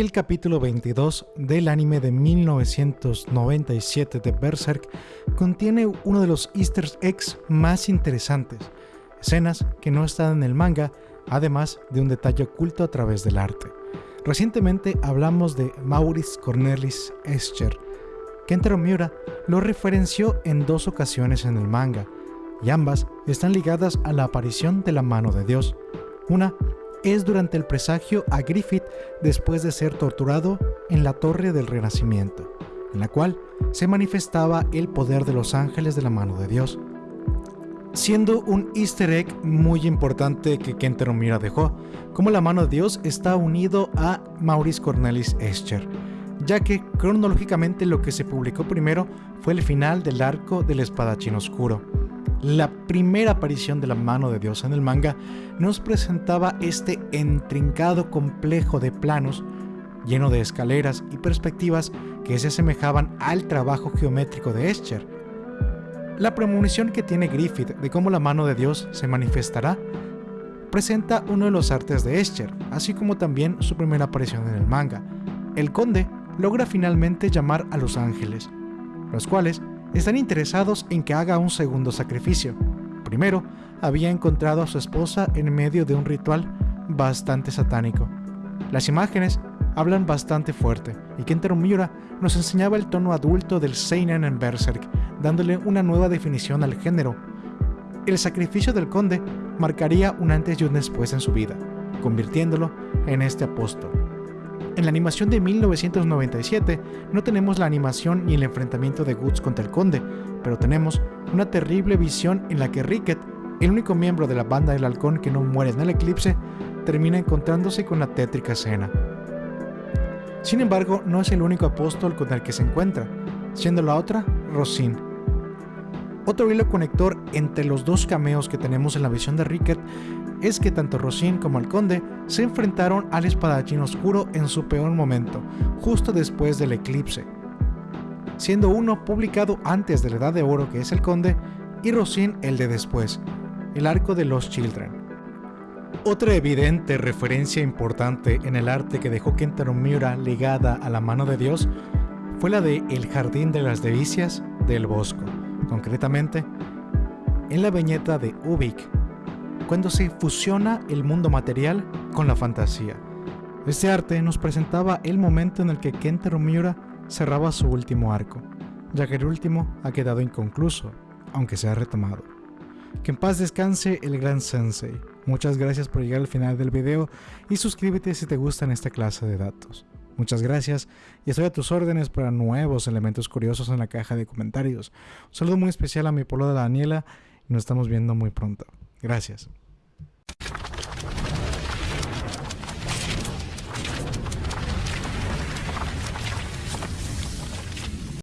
el capítulo 22 del anime de 1997 de Berserk contiene uno de los easter eggs más interesantes, escenas que no están en el manga, además de un detalle oculto a través del arte. Recientemente hablamos de Maurice Cornelis Escher. Kentaro Miura lo referenció en dos ocasiones en el manga, y ambas están ligadas a la aparición de la mano de Dios. Una es durante el presagio a Griffith después de ser torturado en la Torre del Renacimiento, en la cual se manifestaba el poder de los ángeles de la mano de Dios. Siendo un easter egg muy importante que Kentaro Miura dejó, como la mano de Dios está unido a Maurice Cornelis Escher, ya que cronológicamente lo que se publicó primero fue el final del arco del espadachín oscuro, la primera aparición de la mano de Dios en el manga nos presentaba este intrincado complejo de planos lleno de escaleras y perspectivas que se asemejaban al trabajo geométrico de Escher. La premonición que tiene Griffith de cómo la mano de Dios se manifestará presenta uno de los artes de Escher, así como también su primera aparición en el manga. El conde logra finalmente llamar a los ángeles, los cuales están interesados en que haga un segundo sacrificio. Primero, había encontrado a su esposa en medio de un ritual bastante satánico. Las imágenes hablan bastante fuerte, y Kentaro Miura nos enseñaba el tono adulto del Seinen en Berserk, dándole una nueva definición al género. El sacrificio del conde marcaría un antes y un después en su vida, convirtiéndolo en este apóstol. En la animación de 1997 no tenemos la animación ni el enfrentamiento de Guts contra el conde, pero tenemos una terrible visión en la que Ricket, el único miembro de la banda del halcón que no muere en el eclipse, termina encontrándose con la tétrica escena. Sin embargo, no es el único apóstol con el que se encuentra, siendo la otra Rosin. Otro hilo conector entre los dos cameos que tenemos en la visión de Ricket es que tanto Rosin como el conde se enfrentaron al espadachín oscuro en su peor momento, justo después del eclipse, siendo uno publicado antes de la Edad de Oro que es el conde y Rosin el de después, el arco de los Children. Otra evidente referencia importante en el arte que dejó Kentaro Miura ligada a la mano de Dios fue la de El Jardín de las Delicias del Bosco, concretamente en la viñeta de Ubik cuando se fusiona el mundo material con la fantasía. Este arte nos presentaba el momento en el que Kentaro Miura cerraba su último arco, ya que el último ha quedado inconcluso, aunque se ha retomado. Que en paz descanse el gran sensei. Muchas gracias por llegar al final del video y suscríbete si te gustan esta clase de datos. Muchas gracias y estoy a tus órdenes para nuevos elementos curiosos en la caja de comentarios. Un saludo muy especial a mi polo de Daniela y nos estamos viendo muy pronto. Gracias.